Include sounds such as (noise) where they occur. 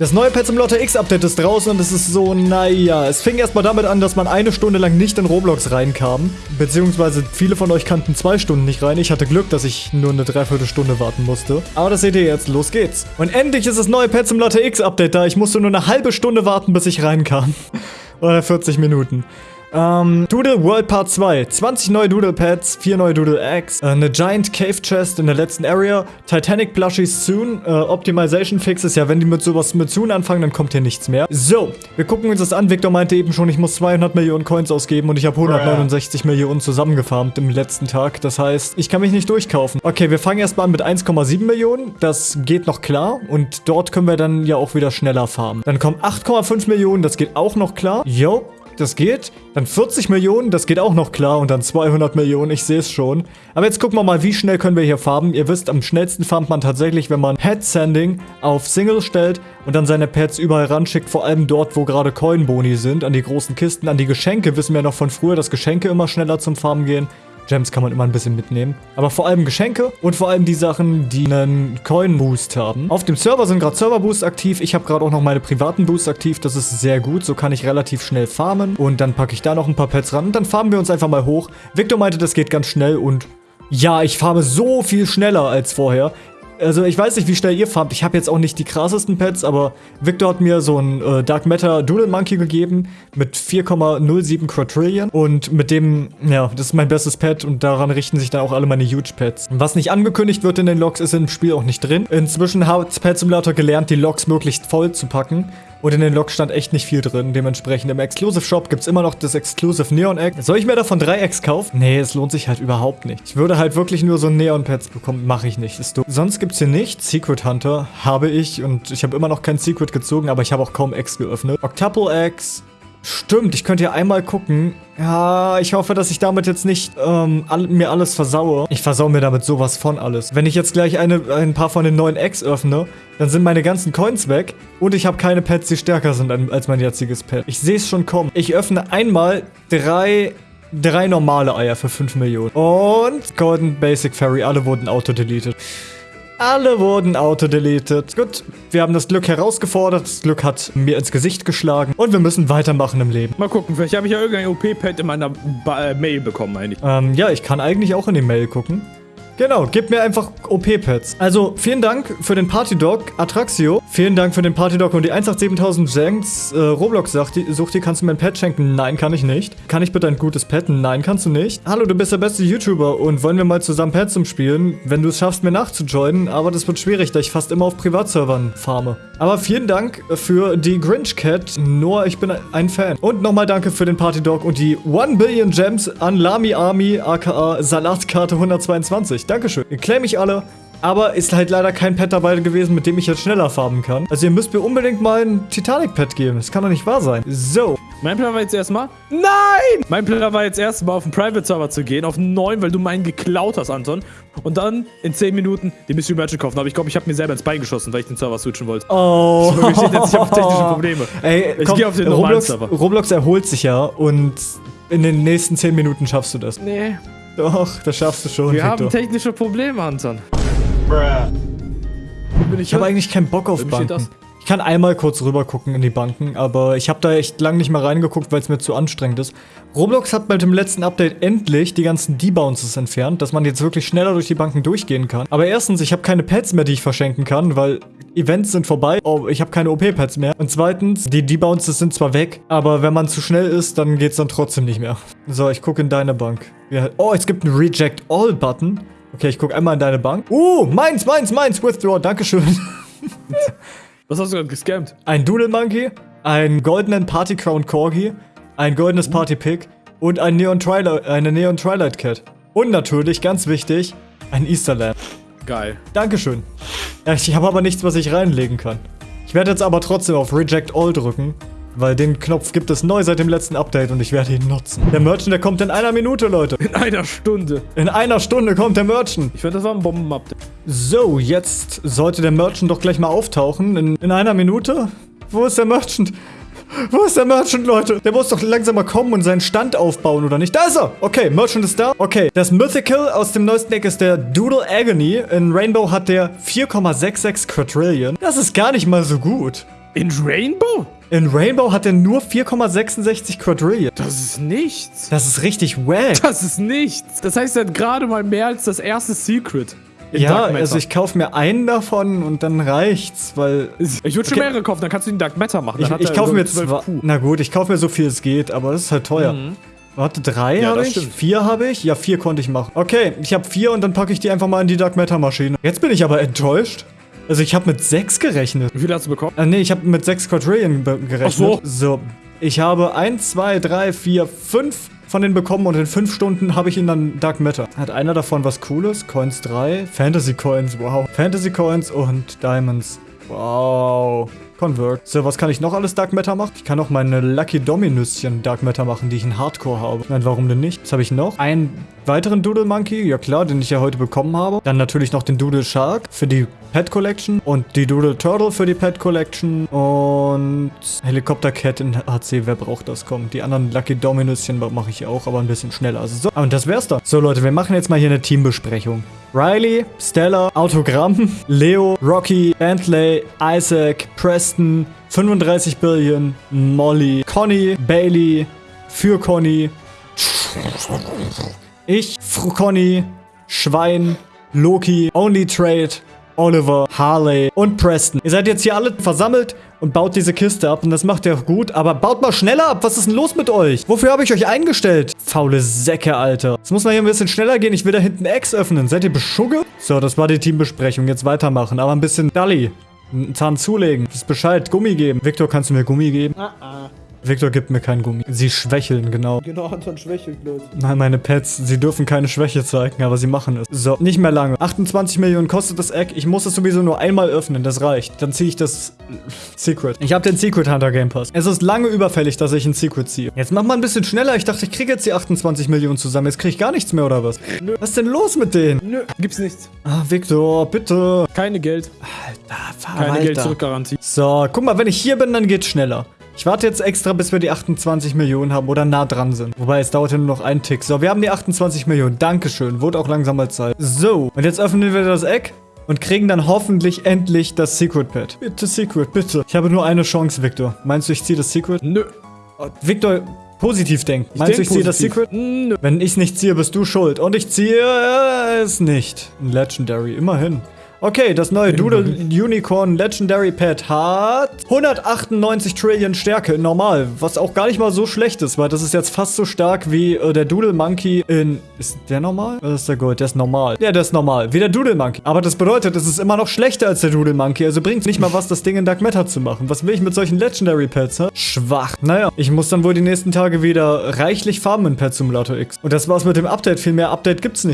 Das neue Pet Simulator X Update ist draußen und es ist so, naja. Es fing erstmal damit an, dass man eine Stunde lang nicht in Roblox reinkam. Beziehungsweise viele von euch kannten zwei Stunden nicht rein. Ich hatte Glück, dass ich nur eine Dreiviertelstunde warten musste. Aber das seht ihr jetzt, los geht's. Und endlich ist das neue Pet Simulator X Update da. Ich musste nur eine halbe Stunde warten, bis ich reinkam. (laughs) Oder 40 Minuten. Ähm, Doodle World Part 2. 20 neue Doodle Pads, 4 neue Doodle Eggs, äh, eine Giant Cave Chest in der letzten Area, Titanic Plushies soon, äh, Optimization Fixes. Ja, wenn die mit sowas mit soon anfangen, dann kommt hier nichts mehr. So, wir gucken uns das an. Victor meinte eben schon, ich muss 200 Millionen Coins ausgeben und ich habe 169 Bruh. Millionen zusammengefarmt im letzten Tag. Das heißt, ich kann mich nicht durchkaufen. Okay, wir fangen erstmal an mit 1,7 Millionen. Das geht noch klar und dort können wir dann ja auch wieder schneller farmen. Dann kommen 8,5 Millionen, das geht auch noch klar. Yo, das geht. Dann 40 Millionen, das geht auch noch klar. Und dann 200 Millionen, ich sehe es schon. Aber jetzt gucken wir mal, wie schnell können wir hier farben. Ihr wisst, am schnellsten farmt man tatsächlich, wenn man Pet Sending auf Single stellt und dann seine Pets überall ranschickt. Vor allem dort, wo gerade Coin-Boni sind, an die großen Kisten, an die Geschenke. Wissen wir noch von früher, dass Geschenke immer schneller zum Farmen gehen. Gems kann man immer ein bisschen mitnehmen. Aber vor allem Geschenke und vor allem die Sachen, die einen Coin-Boost haben. Auf dem Server sind gerade Server-Boosts aktiv. Ich habe gerade auch noch meine privaten Boosts aktiv. Das ist sehr gut. So kann ich relativ schnell farmen. Und dann packe ich da noch ein paar Pets ran. Und dann farmen wir uns einfach mal hoch. Victor meinte, das geht ganz schnell und ja, ich farme so viel schneller als vorher. Also ich weiß nicht, wie schnell ihr farmt. Ich habe jetzt auch nicht die krassesten Pets, aber Victor hat mir so ein äh, Dark Matter Doodle Monkey gegeben mit 4,07 Quadrillion und mit dem, ja, das ist mein bestes Pet und daran richten sich dann auch alle meine Huge Pets. Was nicht angekündigt wird in den Logs, ist im Spiel auch nicht drin. Inzwischen hat Pet Simulator gelernt, die Logs möglichst voll zu packen und in den Logs stand echt nicht viel drin. Dementsprechend im Exclusive Shop gibt es immer noch das Exclusive Neon Egg. Soll ich mir davon drei Eggs kaufen? Nee, es lohnt sich halt überhaupt nicht. Ich würde halt wirklich nur so Neon Pets bekommen. Mache ich nicht. Ist doof. Sonst gibt es hier nichts. Secret Hunter habe ich und ich habe immer noch kein Secret gezogen, aber ich habe auch kaum Eggs geöffnet. Octuple Eggs, Stimmt, ich könnte ja einmal gucken. Ja, ich hoffe, dass ich damit jetzt nicht ähm, all, mir alles versaue. Ich versau mir damit sowas von alles. Wenn ich jetzt gleich eine, ein paar von den neuen Eggs öffne, dann sind meine ganzen Coins weg und ich habe keine Pets, die stärker sind als mein jetziges Pet. Ich sehe es schon kommen. Ich öffne einmal drei drei normale Eier für 5 Millionen. Und Golden Basic Fairy, alle wurden auto-deleted. Alle wurden auto-deleted. Gut, wir haben das Glück herausgefordert. Das Glück hat mir ins Gesicht geschlagen. Und wir müssen weitermachen im Leben. Mal gucken, vielleicht habe ich ja irgendein OP-Pad in meiner ba äh, Mail bekommen eigentlich. Ähm, ja, ich kann eigentlich auch in die Mail gucken. Genau, gib mir einfach OP-Pads. Also, vielen Dank für den Party-Dog, Atraxio. Vielen Dank für den Party-Dog und die 187.000 Shanks. Äh, Roblox sagt, sucht die, kannst du mir ein Pad schenken? Nein, kann ich nicht. Kann ich bitte ein gutes Pad? Nein, kannst du nicht. Hallo, du bist der beste YouTuber und wollen wir mal zusammen Pads zum Spielen? Wenn du es schaffst, mir nachzujoinen, aber das wird schwierig, da ich fast immer auf Privatservern farme. Aber vielen Dank für die Grinch Cat. Nur, ich bin ein Fan. Und nochmal danke für den Party Dog und die 1 Billion Gems an Lami Army, aka Salatkarte 122. Dankeschön. Ihr claim ich alle. Aber ist halt leider kein Pet dabei gewesen, mit dem ich jetzt schneller farben kann. Also ihr müsst mir unbedingt mal ein Titanic-Pet geben. Das kann doch nicht wahr sein. So. Mein Plan war jetzt erstmal... Nein! Mein Plan war jetzt erstmal auf einen Private-Server zu gehen, auf einen neuen, weil du meinen geklaut hast, Anton. Und dann in 10 Minuten die Mystery Merchant kaufen. Aber ich glaube, ich habe mir selber ins Bein geschossen, weil ich den Server switchen wollte. Oh. Ich, jetzt, ich habe technische Probleme. Ey, ich gehe auf den Roblox, Server. Roblox erholt sich ja und in den nächsten 10 Minuten schaffst du das. Nee. Doch, das schaffst du schon, Wir Victor. haben technische Probleme, Anton. Bruh. Ich habe eigentlich keinen Bock auf Banken. Ich kann einmal kurz rüber gucken in die Banken, aber ich habe da echt lange nicht mehr reingeguckt, weil es mir zu anstrengend ist. Roblox hat mit dem letzten Update endlich die ganzen Debounces entfernt, dass man jetzt wirklich schneller durch die Banken durchgehen kann. Aber erstens, ich habe keine Pets mehr, die ich verschenken kann, weil Events sind vorbei. Oh, ich habe keine OP-Pads mehr. Und zweitens, die Debounces sind zwar weg, aber wenn man zu schnell ist, dann geht es dann trotzdem nicht mehr. So, ich gucke in deine Bank. Oh, es gibt einen Reject All-Button. Okay, ich gucke einmal in deine Bank. Uh, meins, meins, meins, Withdraw, dankeschön. (laughs) Was hast du gerade gescammt? Ein Doodle Monkey, einen goldenen Party Crown Corgi, ein goldenes Party Pig und ein Neon Twilight, eine Neon Twilight Cat. Und natürlich, ganz wichtig, ein Easter Lamp. Geil. Dankeschön. Ja, ich habe aber nichts, was ich reinlegen kann. Ich werde jetzt aber trotzdem auf Reject All drücken weil den Knopf gibt es neu seit dem letzten Update und ich werde ihn nutzen. Der Merchant, der kommt in einer Minute, Leute. In einer Stunde. In einer Stunde kommt der Merchant. Ich finde, das war ein Bomben-Update. So, jetzt sollte der Merchant doch gleich mal auftauchen. In, in einer Minute? Wo ist der Merchant? Wo ist der Merchant, Leute? Der muss doch langsam mal kommen und seinen Stand aufbauen, oder nicht? Da ist er! Okay, Merchant ist da. Okay, das Mythical aus dem neuesten Deck ist der Doodle Agony. In Rainbow hat der 4,66 Quadrillion. Das ist gar nicht mal so gut. In Rainbow? In Rainbow hat er nur 4,66 Quadrillion. Das ist nichts. Das ist richtig wack. Das ist nichts. Das heißt, er hat gerade mal mehr als das erste Secret. Ja, also ich kaufe mir einen davon und dann reicht's, weil Ich würde schon Okay. mehrere kaufen, dann kannst du den Dark Matter machen. ich, Dann ich er kaufe mir 12 zwei. Na gut, ich kaufe mir so viel es geht, aber das ist halt teuer. Warte, drei Ja, habe ich? stimmt. Vier habe ich? Ja, vier konnte ich machen. Okay, ich habe vier und dann packe ich die einfach mal in die Dark Matter Maschine. Jetzt bin ich aber enttäuscht. Also ich habe mit sechs gerechnet. Wie viel hast du bekommen? Ah, nee, ich habe mit 6 Quadrillion gerechnet. Ach so. So, ich habe 1, 2, 3, 4, 5 von denen bekommen und in 5 Stunden habe ich ihn dann Dark Matter. Hat einer davon was Cooles? Coins 3, Fantasy Coins, wow. Fantasy Coins und Diamonds. Wow. Convert. So, was kann ich noch alles Dark Matter machen? Ich kann auch meine Lucky Dominüschen Dark Matter machen, die ich in Hardcore habe. Meine, warum denn nicht? Was habe ich noch? Einen weiteren Doodle Monkey, ja klar, den ich ja heute bekommen habe. Dann natürlich noch den Doodle Shark für die Pet Collection und die Doodle Turtle für die Pet Collection und Helikopter Cat in HC, wer braucht das? Komm, die anderen Lucky Dominüschen mache ich auch, aber ein bisschen schneller. Also so, und das wär's dann. So Leute, wir machen jetzt mal hier eine Teambesprechung. Riley, Stella, Autogramm, (laughs) Leo, Rocky, Bentley, Isaac, Preston, 35 Billion, Molly, Conny, Bailey, für Conny, ich, Fr Conny, Schwein, Loki, Only Trade, Oliver, Harley und Preston. Ihr seid jetzt hier alle versammelt und baut diese Kiste ab und das macht ihr auch gut, aber baut mal schneller ab. Was ist denn los mit euch? Wofür habe ich euch eingestellt? Faule Säcke, Alter. Es muss mal hier ein bisschen schneller gehen. Ich will da hinten Ex öffnen. Seid ihr beschugge? So, das war die Teambesprechung. Jetzt weitermachen, aber ein bisschen Dalli. Einen Zahn zulegen. Wisst Bescheid. Gummi geben. Victor, kannst du mir Gummi geben? Victor gibt mir keinen Gummi. Sie schwächeln, genau. Genau, Anton schwächelt, Leute. Nein, meine Pets, sie dürfen keine Schwäche zeigen, aber sie machen es. So, nicht mehr lange. 28 Millionen kostet das Egg. Ich muss es sowieso nur einmal öffnen, das reicht. Dann ziehe ich das Secret. Ich habe den Secret Hunter Game Pass. Es ist lange überfällig, dass ich ein Secret ziehe. Jetzt mach mal ein bisschen schneller. Ich dachte, ich kriege jetzt die 28 Millionen zusammen. Jetzt kriege ich gar nichts mehr, oder was? Nö. Was ist denn los mit denen? Nö, gibt's nichts. Ah, Victor, bitte. Keine Geld. Ah, fahr Keine. Geld-Zurück-Garantie. So, guck mal, wenn ich hier bin, dann geht's schneller. Ich warte jetzt extra, bis wir die 28 Millionen haben oder nah dran sind. Wobei, es dauert ja nur noch einen Tick. So, wir haben die 28 Millionen. Dankeschön. Wurde auch langsam mal Zeit. So, und jetzt öffnen wir das Eck und kriegen dann hoffentlich endlich das Secret Pad. Bitte Secret, bitte. Ich habe nur eine Chance, Victor. Meinst du, ich ziehe das Secret? Nö. Victor, positiv denken. Ich Meinst du, denk ich ziehe das. Secret? Nö. Wenn ich es nicht ziehe, bist du schuld. Und ich ziehe es nicht. Ein Legendary, immerhin. Okay, das neue Doodle Unicorn Legendary Pad hat 198 Trillion Stärke, normal, was auch gar nicht mal so schlecht ist, weil das ist jetzt fast so stark wie äh, der Doodle Monkey in... Ist der normal? Oder ist der Gold? Der ist normal. Ja, der ist normal, wie der Doodle Monkey. Aber das bedeutet, es ist immer noch schlechter als der Doodle Monkey, also bringt nicht mal was, das Ding in Dark Matter zu machen. Was will ich mit solchen Legendary Pads, hä? Schwach. Naja, ich muss dann wohl die nächsten Tage wieder reichlich farmen in Pet Simulator X. Und das war's mit dem Update, viel mehr Update gibt's nicht.